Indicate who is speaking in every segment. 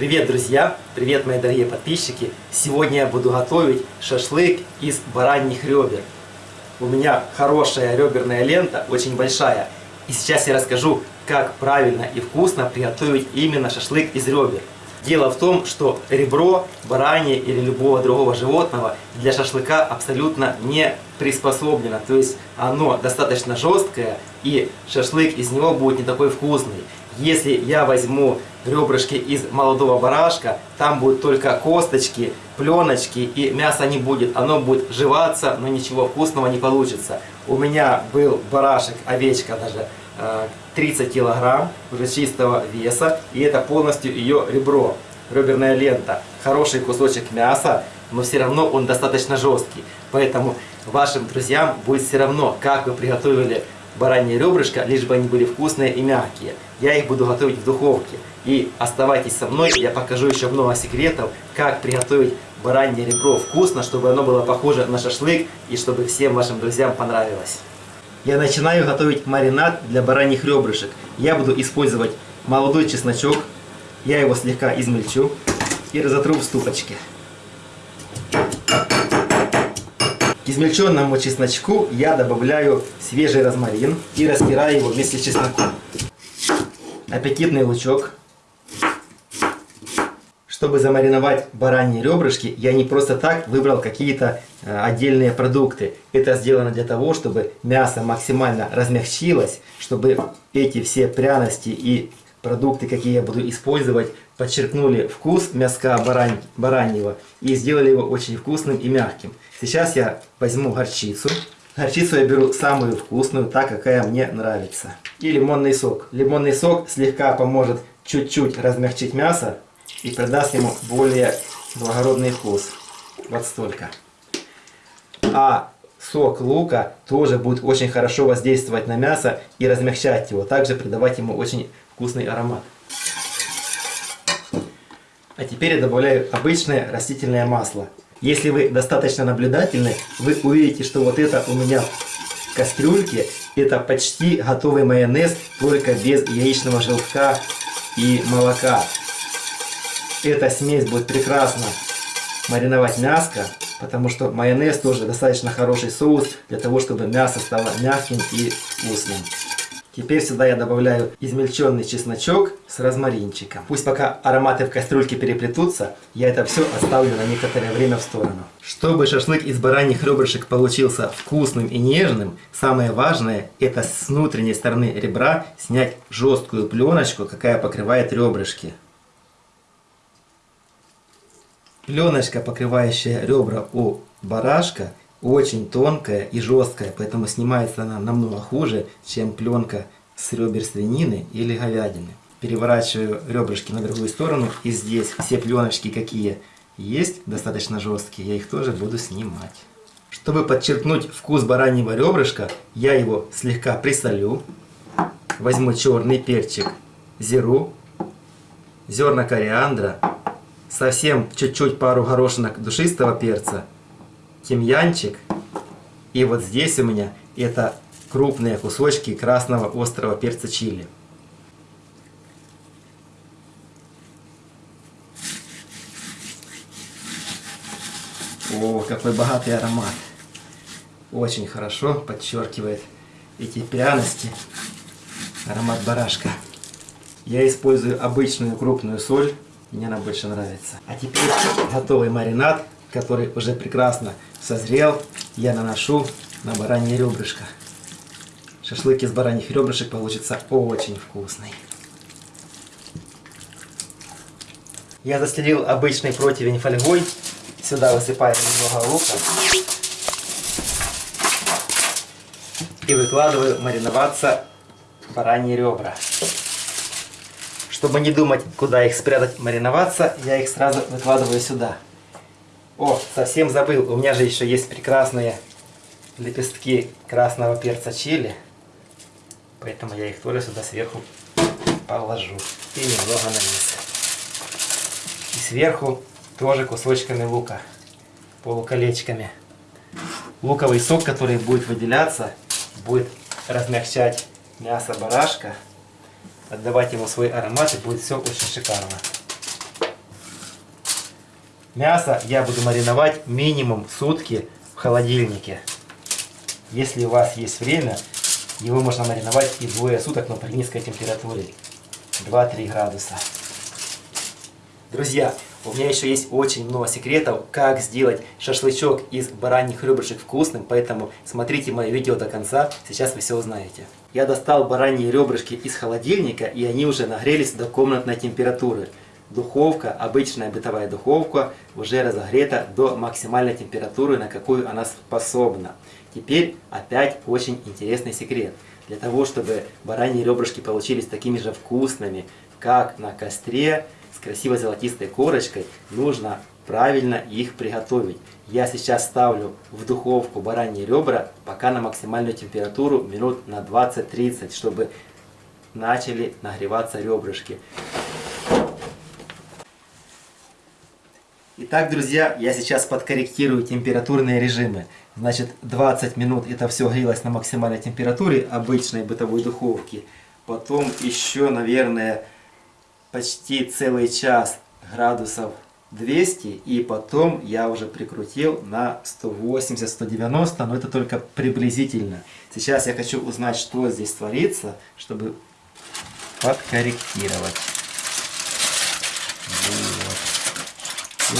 Speaker 1: Привет, друзья! Привет, мои дорогие подписчики! Сегодня я буду готовить шашлык из бараньих ребер. У меня хорошая реберная лента, очень большая. И сейчас я расскажу, как правильно и вкусно приготовить именно шашлык из ребер. Дело в том, что ребро, баранье или любого другого животного для шашлыка абсолютно не приспособлено. То есть оно достаточно жесткое и шашлык из него будет не такой вкусный. Если я возьму ребрышки из молодого барашка, там будут только косточки, пленочки и мяса не будет. Оно будет жеваться, но ничего вкусного не получится. У меня был барашек, овечка даже, 30 э, килограмм уже чистого веса, и это полностью ее ребро, реберная лента. Хороший кусочек мяса, но все равно он достаточно жесткий. Поэтому вашим друзьям будет все равно, как вы приготовили баранье ребрышко, лишь бы они были вкусные и мягкие. Я их буду готовить в духовке. И оставайтесь со мной, я покажу еще много секретов, как приготовить баранье ребро вкусно, чтобы оно было похоже на шашлык и чтобы всем вашим друзьям понравилось. Я начинаю готовить маринад для бараньих ребрышек. Я буду использовать молодой чесночок. Я его слегка измельчу и разотру в ступочке. Измельченному чесночку я добавляю свежий розмарин и растираю его вместе с чесноком. Аппетитный лучок чтобы замариновать бараньи ребрышки, я не просто так выбрал какие-то э, отдельные продукты. Это сделано для того, чтобы мясо максимально размягчилось, чтобы эти все пряности и продукты, какие я буду использовать, подчеркнули вкус мяска барань, бараньего и сделали его очень вкусным и мягким. Сейчас я возьму горчицу. Горчицу я беру самую вкусную, так какая мне нравится. И лимонный сок. Лимонный сок слегка поможет чуть-чуть размягчить мясо, и придаст ему более благородный вкус. Вот столько. А сок лука тоже будет очень хорошо воздействовать на мясо и размягчать его. Также придавать ему очень вкусный аромат. А теперь я добавляю обычное растительное масло. Если вы достаточно наблюдательны, вы увидите, что вот это у меня в кастрюльке, это почти готовый майонез, только без яичного желтка и молока. Эта смесь будет прекрасно мариновать мяско, потому что майонез тоже достаточно хороший соус для того, чтобы мясо стало мягким и вкусным. Теперь сюда я добавляю измельченный чесночок с розмаринчиком. Пусть пока ароматы в кастрюльке переплетутся, я это все оставлю на некоторое время в сторону. Чтобы шашлык из бараньих ребрышек получился вкусным и нежным, самое важное это с внутренней стороны ребра снять жесткую пленочку, какая покрывает ребрышки. Пленочка, покрывающая ребра у барашка, очень тонкая и жесткая, поэтому снимается она намного хуже, чем пленка с ребер свинины или говядины. Переворачиваю ребрышки на другую сторону, и здесь все пленочки, какие есть, достаточно жесткие, я их тоже буду снимать. Чтобы подчеркнуть вкус бараньего ребрышка, я его слегка присолю. Возьму черный перчик, зеру, зерна кориандра, совсем чуть-чуть пару горошинок душистого перца, тимьянчик. И вот здесь у меня это крупные кусочки красного острого перца чили. О, какой богатый аромат. Очень хорошо подчеркивает эти пряности. Аромат барашка. Я использую обычную крупную соль. Мне она больше нравится. А теперь готовый маринад, который уже прекрасно созрел, я наношу на баранье ребрышко. Шашлык из бараньих ребрышек получится очень вкусный. Я застелил обычный противень фольгой. Сюда высыпаю немного лука. И выкладываю мариноваться бараньи ребра. Чтобы не думать, куда их спрятать, мариноваться, я их сразу выкладываю сюда. О, совсем забыл, у меня же еще есть прекрасные лепестки красного перца чили. Поэтому я их тоже сюда сверху положу. И немного на низ. И сверху тоже кусочками лука, полуколечками. Луковый сок, который будет выделяться, будет размягчать мясо барашка отдавать ему свой аромат, и будет все очень шикарно. Мясо я буду мариновать минимум сутки в холодильнике. Если у вас есть время, его можно мариновать и двое суток, но при низкой температуре. 2-3 градуса. Друзья, у меня еще есть очень много секретов, как сделать шашлычок из бараньих ребрышек вкусным, поэтому смотрите мое видео до конца, сейчас вы все узнаете. Я достал бараньи ребрышки из холодильника, и они уже нагрелись до комнатной температуры. Духовка, обычная бытовая духовка, уже разогрета до максимальной температуры, на какую она способна. Теперь опять очень интересный секрет. Для того, чтобы бараньи ребрышки получились такими же вкусными, как на костре, с красивой золотистой корочкой, нужно правильно их приготовить. Я сейчас ставлю в духовку бараньи ребра пока на максимальную температуру минут на 20-30, чтобы начали нагреваться ребрышки. Итак, друзья, я сейчас подкорректирую температурные режимы. Значит, 20 минут это все грелось на максимальной температуре обычной бытовой духовки. Потом еще, наверное, почти целый час градусов 200. И потом я уже прикрутил на 180-190, но это только приблизительно. Сейчас я хочу узнать, что здесь творится, чтобы подкорректировать.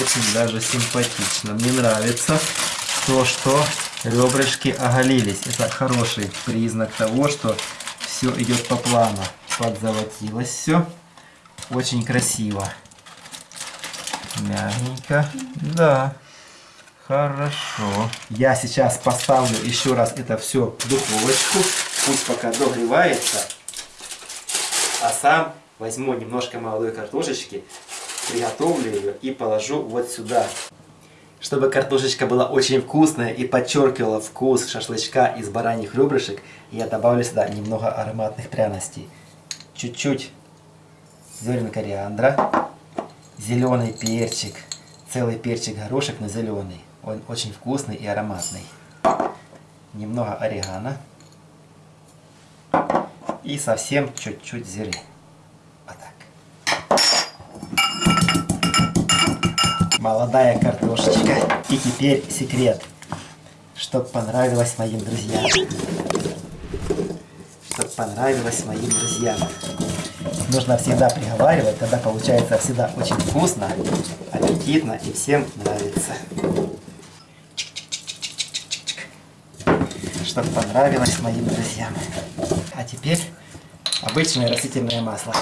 Speaker 1: Очень даже симпатично. Мне нравится то, что ребрышки оголились. Это хороший признак того, что все идет по плану. Подзолотилось все. Очень красиво. Мягенько. Да. Хорошо. Я сейчас поставлю еще раз это все в духовочку. Пусть пока догревается. А сам возьму немножко молодой картошечки, приготовлю ее и положу вот сюда. Чтобы картошечка была очень вкусная и подчеркивала вкус шашлычка из бараньих ребрышек, я добавлю сюда немного ароматных пряностей. Чуть-чуть зерен кориандра, зеленый перчик, целый перчик горошек, но зеленый. Он очень вкусный и ароматный. Немного орегано. И совсем чуть-чуть зиры. Молодая картошечка. И теперь секрет, чтоб понравилось моим друзьям. Чтоб понравилось моим друзьям. Нужно всегда приговаривать, тогда получается всегда очень вкусно, аппетитно и всем нравится. Чтоб понравилось моим друзьям. А теперь обычное растительное масло.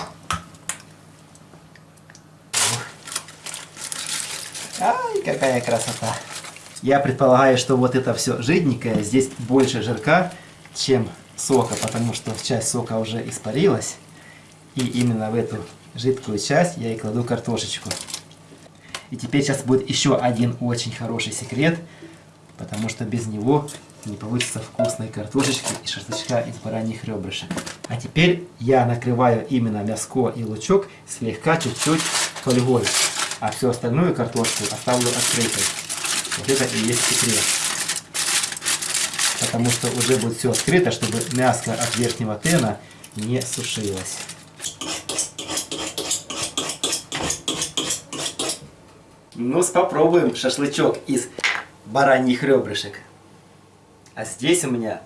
Speaker 1: Ай, какая красота. Я предполагаю, что вот это все жиденькое, здесь больше жирка, чем сока, потому что часть сока уже испарилась. И именно в эту жидкую часть я и кладу картошечку. И теперь сейчас будет еще один очень хороший секрет, потому что без него не получится вкусной картошечки и шашлычка из бараньих ребрышек. А теперь я накрываю именно мяско и лучок слегка чуть-чуть фольгой а всю остальную картошку оставлю открытой. Вот это и есть секрет. Потому что уже будет все открыто, чтобы мясо от верхнего тена не сушилось. Ну, попробуем шашлычок из бараньих ребрышек. А здесь у меня,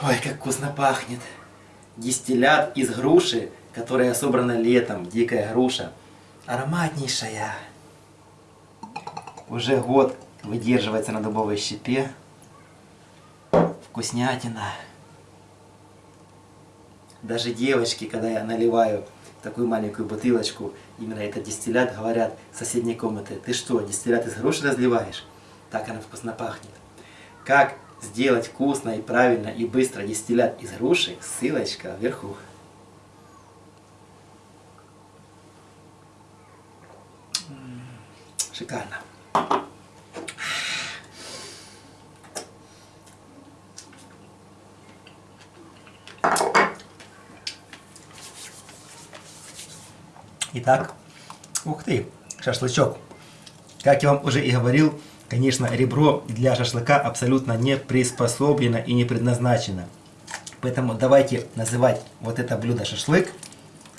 Speaker 1: ой, как вкусно пахнет, дистиллят из груши, которая собрана летом, дикая груша ароматнейшая. Уже год выдерживается на дубовой щепе. Вкуснятина. Даже девочки, когда я наливаю такую маленькую бутылочку, именно этот дистиллят, говорят в соседней комнаты, ты что, дистиллят из груши разливаешь? Так она вкусно пахнет. Как сделать вкусно и правильно и быстро дистиллят из груши, ссылочка вверху. Шикарно. Итак, ух ты, шашлычок. Как я вам уже и говорил, конечно, ребро для шашлыка абсолютно не приспособлено и не предназначено. Поэтому давайте называть вот это блюдо шашлык.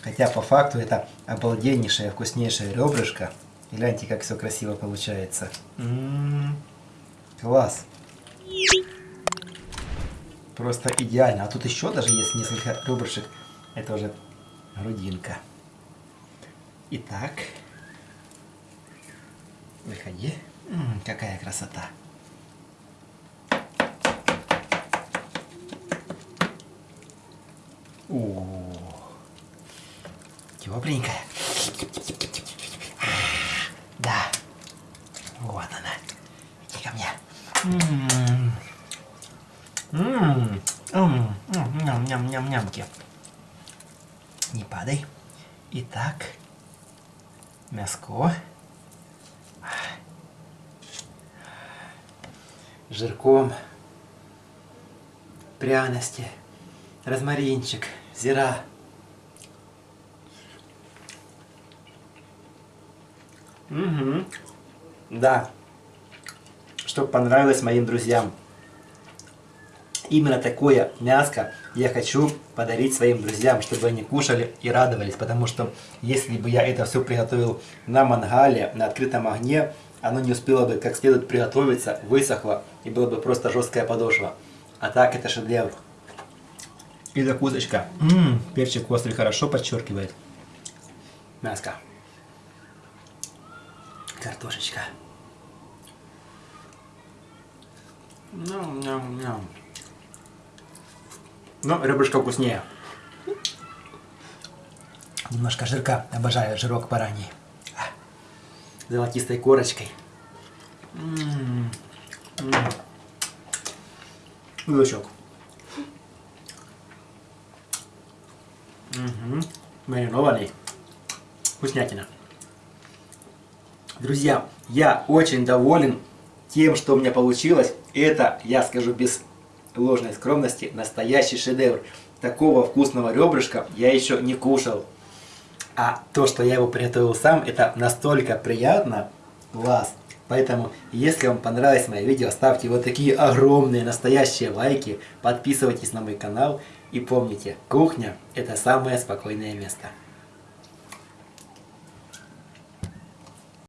Speaker 1: Хотя по факту это обалденнейшее, вкуснейшее ребрышко Гляньте, как все красиво получается. М-м-м. Класс. Просто идеально. А тут еще даже есть несколько ребрышек. Это уже грудинка. Итак. Выходи. М, какая красота. О, тепленькая. Да. Вот она. Иди ко мне. М, м, м, м, Ням, ням, ням, нямки. Не падай. Итак, мяско. Жирком. Пряности. Розмаринчик. Зира. Угу. Да. Чтобы понравилось моим друзьям. Именно такое мяско я хочу подарить своим друзьям, чтобы они кушали и радовались. Потому что если бы я это все приготовил на мангале, на открытом огне, оно не успело бы как следует приготовиться, высохло и было бы просто жесткая подошва. А так это шедевр. И закусочка. Ммм, перчик острый хорошо подчеркивает. Мяско. Картошечка. Ням-ням-ням. Но ребрышко вкуснее. Немножко жирка. Обожаю жирок бараний. А, Золотистой корочкой. М-м-м. И лучок. Угу. Маринованный. Вкуснятина. Друзья, я очень доволен тем, что у меня получилось. Это, я скажу без ложной скромности, настоящий шедевр. Такого вкусного ребрышка я еще не кушал. А то, что я его приготовил сам, это настолько приятно. Класс! Поэтому, если вам понравилось мое видео, ставьте вот такие огромные настоящие лайки, подписывайтесь на мой канал и помните, кухня это самое спокойное место.